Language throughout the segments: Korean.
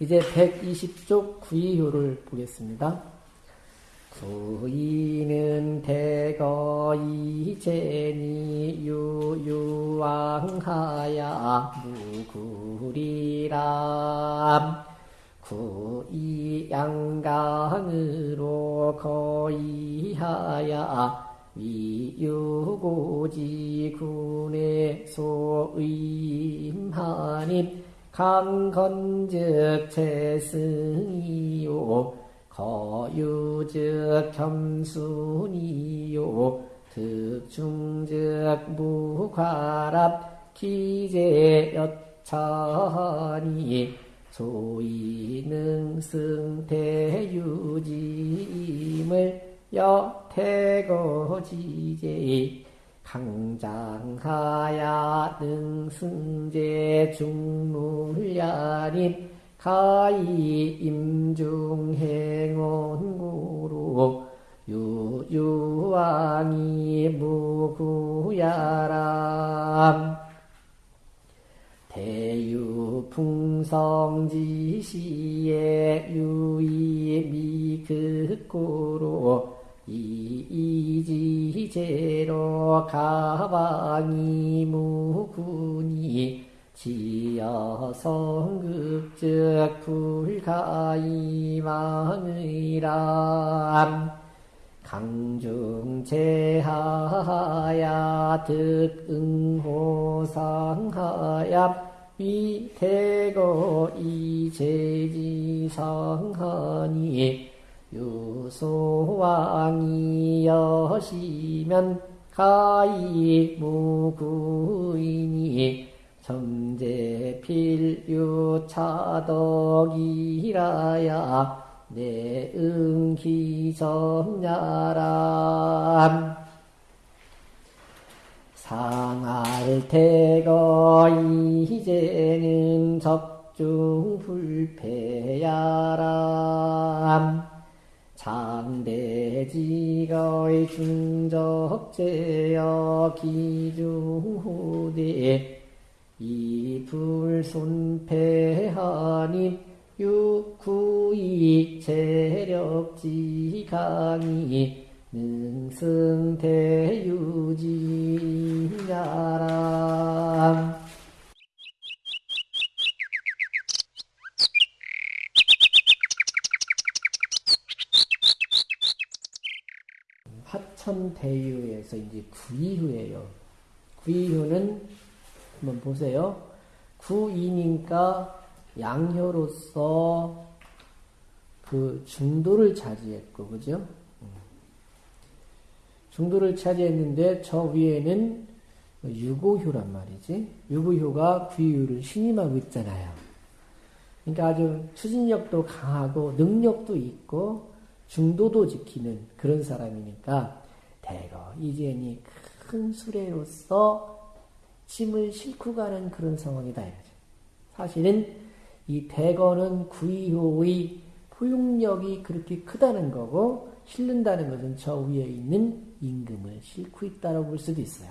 이제 120쪽 구이효를 보겠습니다. 구이는 대거 이 제니 유유왕하야 무구리람 구이 양강으로 거이하야 위유고지 군의 소임하님 강건즉 재승이요 거유즉 겸순이요 득중즉 무과랍 기재여차니 소이능승대유짐을 여태거지제 강장하야 능승제 중물야림 가이 임중행원구로 유유왕이 무구야람. 대유풍성지시에 유이미극구로 이지제로 가방이 무군이 지여성극적 불가이망의람. 강중제하야 득응호상하야 위태거 이제지상하니 유소왕이 여시면 가이 무구이니 점제필유 차덕이라야 내응기정야람. 상할태거 이제는 적중불패야람 장대지거의 중적제여 기중후대 이불손패하님 육구이 재력지강이 능승대유지야람 화천대유에서 이제 구이후예요. 구이후는 한번 보세요. 구이니까 양효로서 그 중도를 차지했고, 그죠? 음. 중도를 차지했는데 저 위에는 유고효란 말이지. 유고효가 구이효를 신임하고 있잖아요. 그러니까 아주 추진력도 강하고 능력도 있고 중도도 지키는 그런 사람이니까 대거 이제니 큰 수레로서 짐을 싣고 가는 그런 상황이다. 사실은 이 대거는 구이호의 포용력이 그렇게 크다는 거고 실른다는 것은 저 위에 있는 임금을 싣고 있다고 볼 수도 있어요.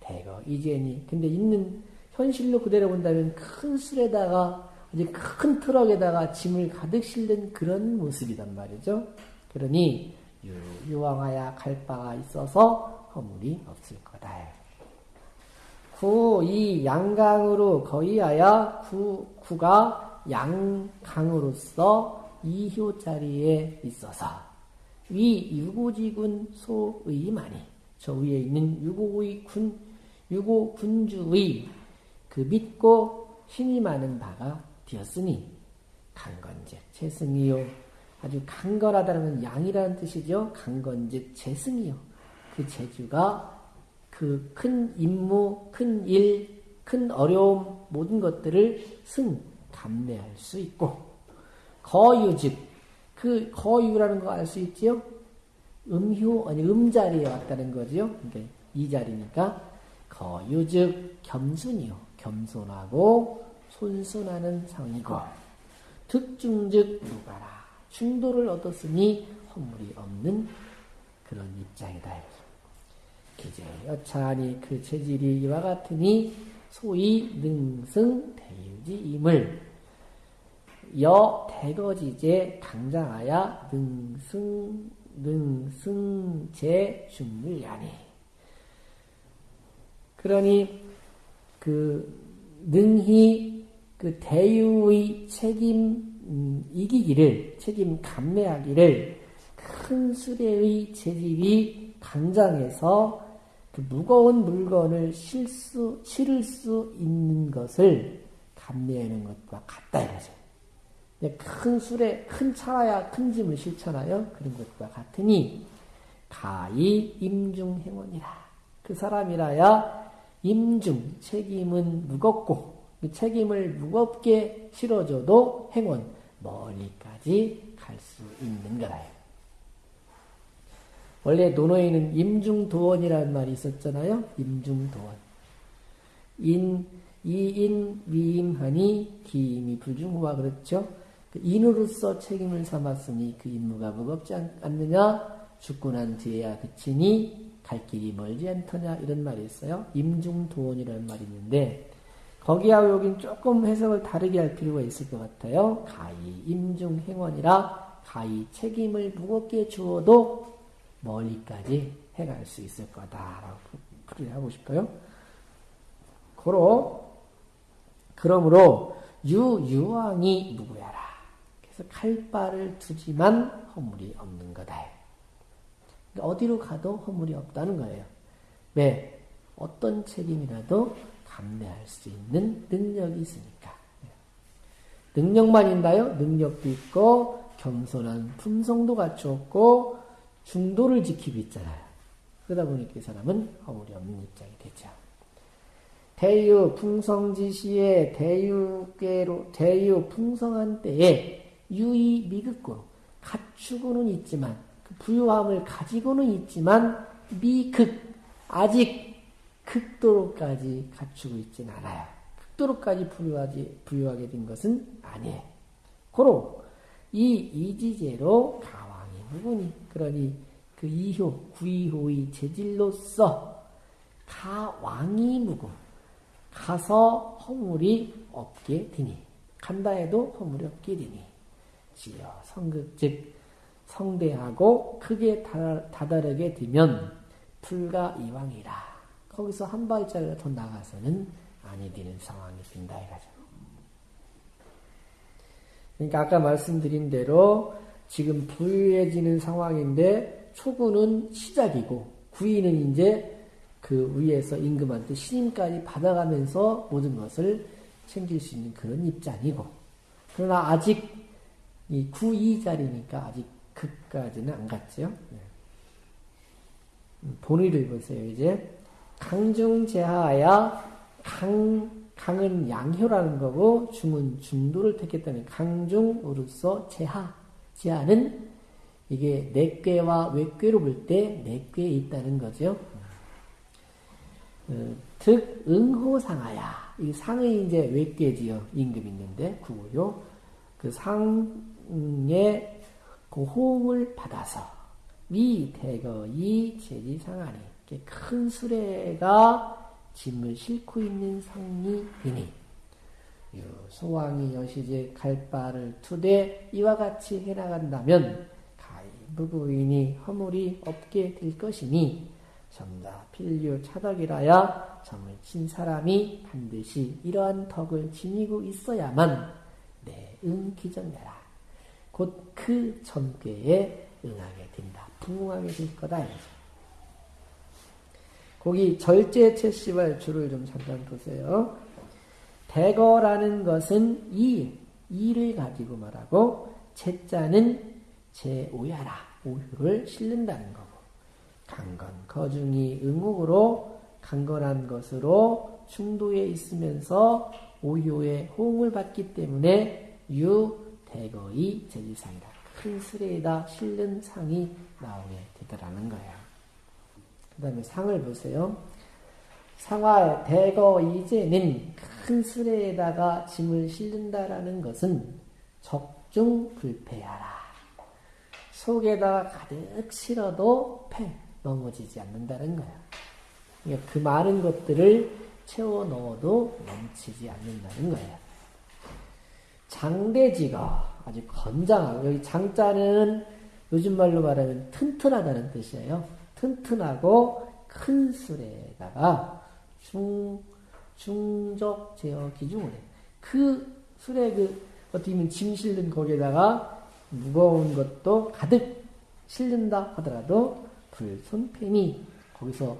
대거 이제니 근데 있는 현실로 그대로 본다면 큰 술에다가 이제 큰 트럭에다가 짐을 가득 실는 그런 모습이단 말이죠. 그러니 유유왕하야 갈 바가 있어서 허물이 없을 거다. 구, 이 양강으로 거의하여 구, 구가 양강으로서 이효 자리에 있어서 위 유고지군 소의만이 저 위에 있는 유고의 군, 유고 군주의 그 믿고 힘이 많은 바가 되었으니 강건즉 재승이요 아주 강건하다는 양이라는 뜻이죠. 강건 즉 재승이요 그 재주가 그 큰 임무, 큰 일, 큰 어려움 모든 것들을 승 감내할 수 있고 거유 즉 그 거유라는 거 알 수 있지요? 음효 아니 음자리에 왔다는 거지요. 그러니까 이 자리니까 거유 즉 겸손이요 겸손하고 손순하는 상이고 득중즉 누가라 중도를 얻었으니 허물이 없는 그런 입장이다. 기재 여차하니 그 체질이 이와 같으니 소위 능승 대유지임을 여 대거지제 강장하야 능승 능승제 중물야니 그러니 그 능히 그 대유의 책임 음, 이기기를 책임 감내하기를 큰 수레의 재질이 강장해서 그 무거운 물건을 실수 실을 수 있는 것을 감내하는 것과 같다 이거죠. 큰 술에 큰 차야 큰 짐을 실잖아요. 그런 것과 같으니 가히 임중행원이라. 그 사람이라야 임중 책임은 무겁고 그 책임을 무겁게 실어줘도 행원 멀리까지 갈 수 있는 거라요. 원래 논어에는 임중도원이라는 말이 있었잖아요. 임중도원. 인, 이인 위임하니 기임이 불중후와 그렇죠. 그 인으로서 책임을 삼았으니 그 임무가 무겁지 않느냐? 죽고 난 뒤에야 그치니 갈 길이 멀지 않더냐? 이런 말이 있어요. 임중도원이라는 말이 있는데 거기하고 여긴 조금 해석을 다르게 할 필요가 있을 것 같아요. 가히 임중 행원이라 가히 책임을 무겁게 주어도 멀리까지 해갈 수 있을 거다라고 풀이를 하고 싶어요. 고로 그러므로 유유왕이 누구야라. 그래서 칼바를 두지만 허물이 없는 거다. 어디로 가도 허물이 없다는 거예요. 왜? 어떤 책임이라도 감내할 수 있는 능력이 있으니까. 능력만 있나요? 능력도 있고 겸손한 품성도 갖추었고 중도를 지키고 있잖아요. 그러다 보니까 이 사람은 허물이 없는 입장이 되죠. 대유 풍성지시에 대유계로 대유 풍성한 때에 유의 미극고로 갖추고는 있지만 그 부유함을 가지고는 있지만 미극 아직 극도로까지 갖추고 있진 않아요. 극도로까지 부유하지 부유하게 된 것은 아니에요. 고로 이 이지제로 가왕이 무분이 그러니 그 이효 구이효의 재질로서 가왕이 무고 가서 허물이 없게 되니 간다 해도 허물이 없게 되니 지어 성극 즉 성대하고 크게 다다르게 되면 불가 이왕이라 거기서 한 발자리가 더 나가서는 아니 되는 상황이 된다 이거죠. 그러니까 아까 말씀드린 대로 지금 부유해지는 상황인데 초구는 시작이고 구이는 이제 그 위에서 임금한테 신임까지 받아가면서 모든 것을 챙길 수 있는 그런 입장이고 그러나 아직 이 구이 자리니까 아직 극까지는 안 갔죠. 네. 음, 본의를 보세요. 이제 강중제하야 강 강은 양효라는 거고 중은 중도를 택했다는 강중으로서 제하 제하는 이게 내괴와 외괴로 볼 때 내괴에 있다는 거죠. 어, 득 응호상하야 이 상의 이제 외괴지요 임금 있는데 구고요. 그 상의 그 호응을 받아서 미 대거이 제지상하니 큰 수레가 짐을 싣고 있는 상이 되니 소왕이 여시제 갈바를 투대 이와 같이 해나간다면 가히 무부인이 허물이 없게 될 것이니 점다 필류 차덕이라야 점을 친 사람이 반드시 이러한 덕을 지니고 있어야만 내 응 기정내라. 곧그 전궤에 응하게 된다. 부응하게 될 거다. 거 기 절제 채시발 줄을 좀 잠깐 보세요. 대거라는 것은 이, 이를 가지고 말하고 채자는 제오야라, 오유를 실른다는 거고 강건, 거중이 응옥으로 강건한 것으로 충도에 있으면서 오효의 호응을 받기 때문에 유, 대거의 제지상이다. 큰 스레에다 실른 상이 나오게 되더라는 거예요. 그 다음에 상을 보세요. 상화 대거 이제는 큰 수레에다가 짐을 실른다라는 것은 적중 불패하라. 속에다가 가득 실어도 패 넘어지지 않는다는 거야. 그러니까 그 많은 것들을 채워 넣어도 넘치지 않는다는 거야. 장대지가 아주 건장하고 여기 장자는 요즘 말로 말하면 튼튼하다는 뜻이에요. 튼튼하고 큰 술에다가 중 중적 제어 해. 그 술에 그 어떻게 보면 짐 실는 거기에다가 무거운 것도 가득 실른다 하더라도 불손패니 거기서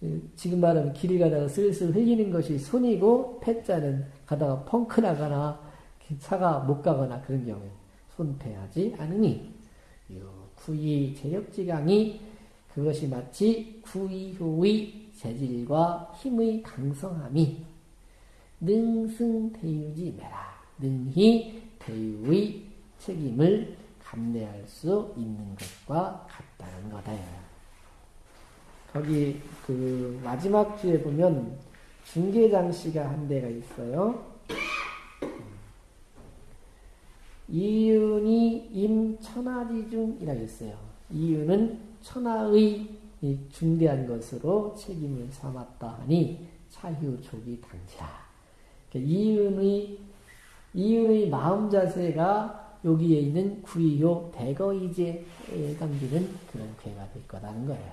그 지금 말하면 길을 가다가 슬슬 흘리는 것이 손이고 패자는 가다가 펑크 나거나 차가 못 가거나 그런 경우에 손패하지 않으니 구이 제력지강이 그것이 마치 구이효의 재질과 힘의 강성함이 능승대유지 매라 능히 대유의 책임을 감내할 수 있는 것과 같다는 거다. 거기 그 마지막 주에 보면 중계장씨가 한 대가 있어요. 이윤이 임천하지중이라고 했어요. 이윤은 천하의 중대한 것으로 책임을 삼았다 하니 차휴족이 당지라. 그러니까 이윤의 이윤의 마음 자세가 여기에 있는 구이요 대거이제에 담기는 그런 괴가 될 거라는 거예요.